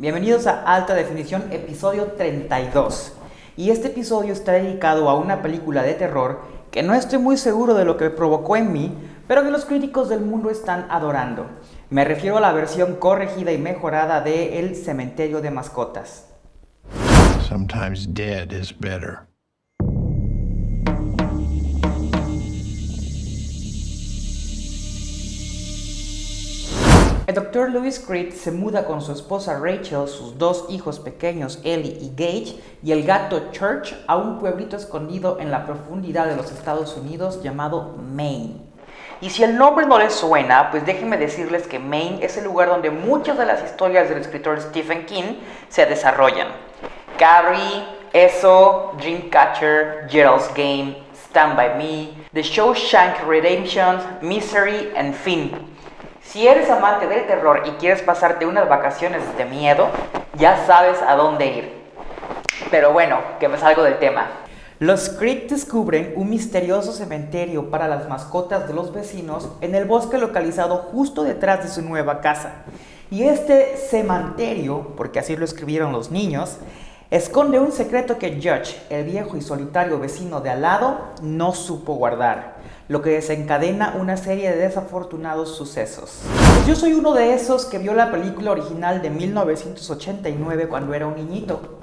Bienvenidos a Alta Definición, episodio 32. Y este episodio está dedicado a una película de terror que no estoy muy seguro de lo que provocó en mí, pero que los críticos del mundo están adorando. Me refiero a la versión corregida y mejorada de El Cementerio de Mascotas. Sometimes dead is better. El Dr. Lewis Creed se muda con su esposa Rachel, sus dos hijos pequeños Ellie y Gage, y el gato Church a un pueblito escondido en la profundidad de los Estados Unidos llamado Maine. Y si el nombre no les suena, pues déjenme decirles que Maine es el lugar donde muchas de las historias del escritor Stephen King se desarrollan. Carrie, Eso, Dreamcatcher, Gerald's Game, Stand By Me, The Shawshank Redemption, Misery, en fin. Si eres amante del terror y quieres pasarte unas vacaciones de miedo, ya sabes a dónde ir. Pero bueno, que me salgo del tema. Los Creek descubren un misterioso cementerio para las mascotas de los vecinos en el bosque localizado justo detrás de su nueva casa. Y este cementerio, porque así lo escribieron los niños, esconde un secreto que Judge, el viejo y solitario vecino de al lado, no supo guardar lo que desencadena una serie de desafortunados sucesos. Yo soy uno de esos que vio la película original de 1989 cuando era un niñito.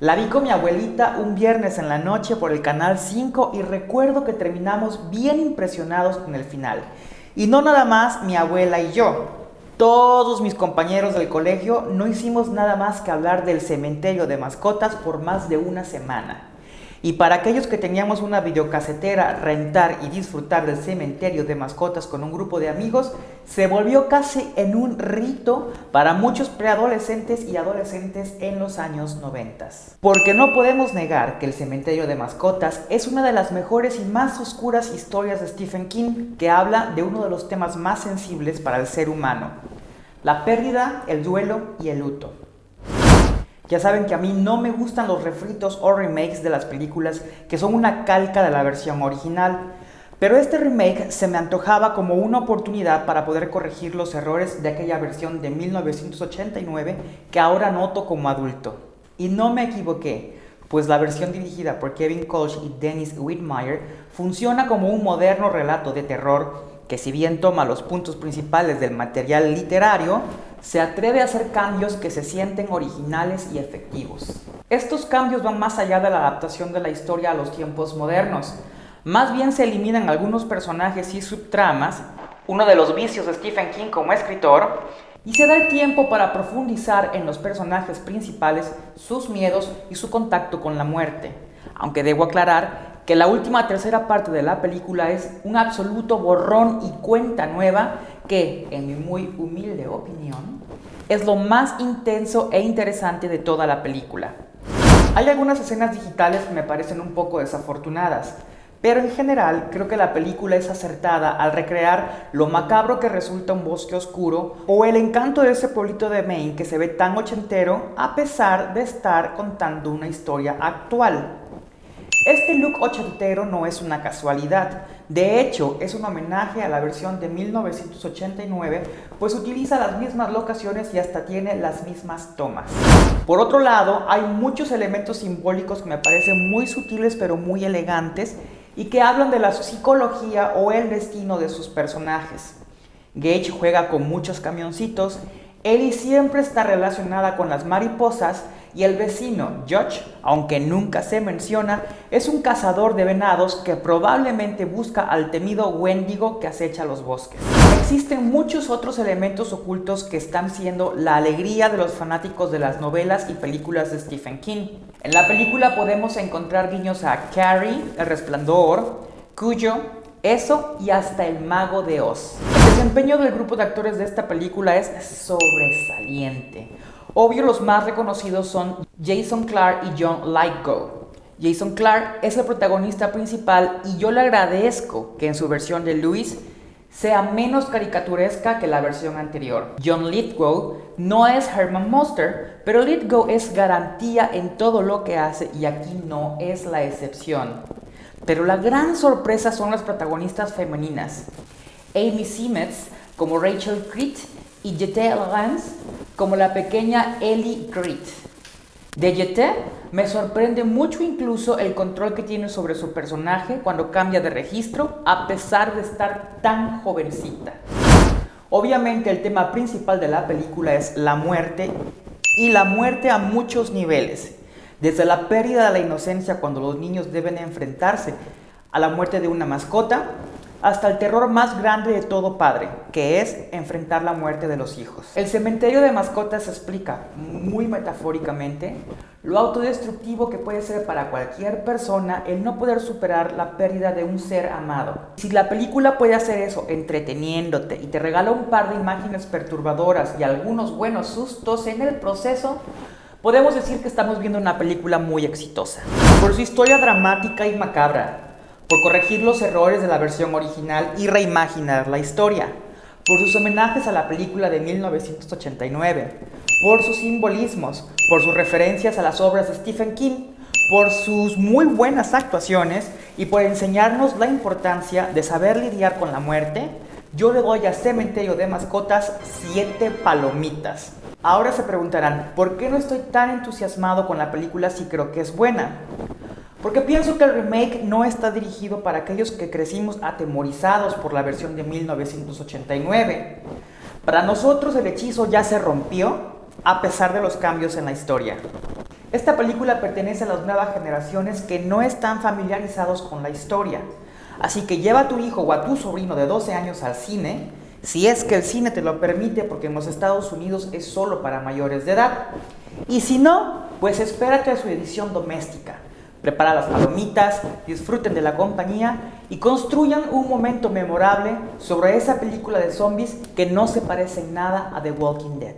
La vi con mi abuelita un viernes en la noche por el canal 5 y recuerdo que terminamos bien impresionados con el final. Y no nada más mi abuela y yo. Todos mis compañeros del colegio no hicimos nada más que hablar del cementerio de mascotas por más de una semana. Y para aquellos que teníamos una videocasetera, rentar y disfrutar del cementerio de mascotas con un grupo de amigos, se volvió casi en un rito para muchos preadolescentes y adolescentes en los años 90. Porque no podemos negar que el cementerio de mascotas es una de las mejores y más oscuras historias de Stephen King que habla de uno de los temas más sensibles para el ser humano, la pérdida, el duelo y el luto. Ya saben que a mí no me gustan los refritos o remakes de las películas que son una calca de la versión original. Pero este remake se me antojaba como una oportunidad para poder corregir los errores de aquella versión de 1989 que ahora noto como adulto. Y no me equivoqué, pues la versión dirigida por Kevin Kolsch y Dennis Whitmire funciona como un moderno relato de terror que si bien toma los puntos principales del material literario, se atreve a hacer cambios que se sienten originales y efectivos. Estos cambios van más allá de la adaptación de la historia a los tiempos modernos. Más bien se eliminan algunos personajes y subtramas, uno de los vicios de Stephen King como escritor, y se da el tiempo para profundizar en los personajes principales, sus miedos y su contacto con la muerte. Aunque debo aclarar que la última tercera parte de la película es un absoluto borrón y cuenta nueva que, en mi muy humilde opinión, es lo más intenso e interesante de toda la película. Hay algunas escenas digitales que me parecen un poco desafortunadas, pero en general creo que la película es acertada al recrear lo macabro que resulta un bosque oscuro o el encanto de ese pueblito de Maine que se ve tan ochentero a pesar de estar contando una historia actual. Este look ochentero no es una casualidad, de hecho es un homenaje a la versión de 1989, pues utiliza las mismas locaciones y hasta tiene las mismas tomas. Por otro lado, hay muchos elementos simbólicos que me parecen muy sutiles pero muy elegantes y que hablan de la psicología o el destino de sus personajes. Gage juega con muchos camioncitos, Ellie siempre está relacionada con las mariposas y el vecino, Judge, aunque nunca se menciona, es un cazador de venados que probablemente busca al temido Wendigo que acecha los bosques. Existen muchos otros elementos ocultos que están siendo la alegría de los fanáticos de las novelas y películas de Stephen King. En la película podemos encontrar guiños a Carrie, El Resplandor, Cuyo, eso y hasta el mago de Oz. El desempeño del grupo de actores de esta película es sobresaliente. Obvio, los más reconocidos son Jason Clark y John Lithgow. Jason Clark es el protagonista principal y yo le agradezco que en su versión de Louis sea menos caricaturesca que la versión anterior. John Lithgow no es Herman Monster, pero Lithgow es garantía en todo lo que hace y aquí no es la excepción. Pero la gran sorpresa son las protagonistas femeninas. Amy Simetz como Rachel Creed y Jette Lance como la pequeña Ellie Grit. De Yete me sorprende mucho incluso el control que tiene sobre su personaje cuando cambia de registro, a pesar de estar tan jovencita. Obviamente el tema principal de la película es la muerte y la muerte a muchos niveles, desde la pérdida de la inocencia cuando los niños deben enfrentarse a la muerte de una mascota, hasta el terror más grande de todo padre, que es enfrentar la muerte de los hijos. El cementerio de mascotas explica, muy metafóricamente, lo autodestructivo que puede ser para cualquier persona el no poder superar la pérdida de un ser amado. Si la película puede hacer eso entreteniéndote y te regala un par de imágenes perturbadoras y algunos buenos sustos en el proceso, podemos decir que estamos viendo una película muy exitosa. Por su historia dramática y macabra, por corregir los errores de la versión original y reimaginar la historia, por sus homenajes a la película de 1989, por sus simbolismos, por sus referencias a las obras de Stephen King, por sus muy buenas actuaciones y por enseñarnos la importancia de saber lidiar con la muerte, yo le doy a Cementerio de Mascotas 7 palomitas. Ahora se preguntarán, ¿por qué no estoy tan entusiasmado con la película si creo que es buena? Porque pienso que el remake no está dirigido para aquellos que crecimos atemorizados por la versión de 1989. Para nosotros el hechizo ya se rompió a pesar de los cambios en la historia. Esta película pertenece a las nuevas generaciones que no están familiarizados con la historia. Así que lleva a tu hijo o a tu sobrino de 12 años al cine, si es que el cine te lo permite porque en los Estados Unidos es solo para mayores de edad. Y si no, pues espérate a su edición doméstica Prepara las palomitas, disfruten de la compañía y construyan un momento memorable sobre esa película de zombies que no se parece en nada a The Walking Dead.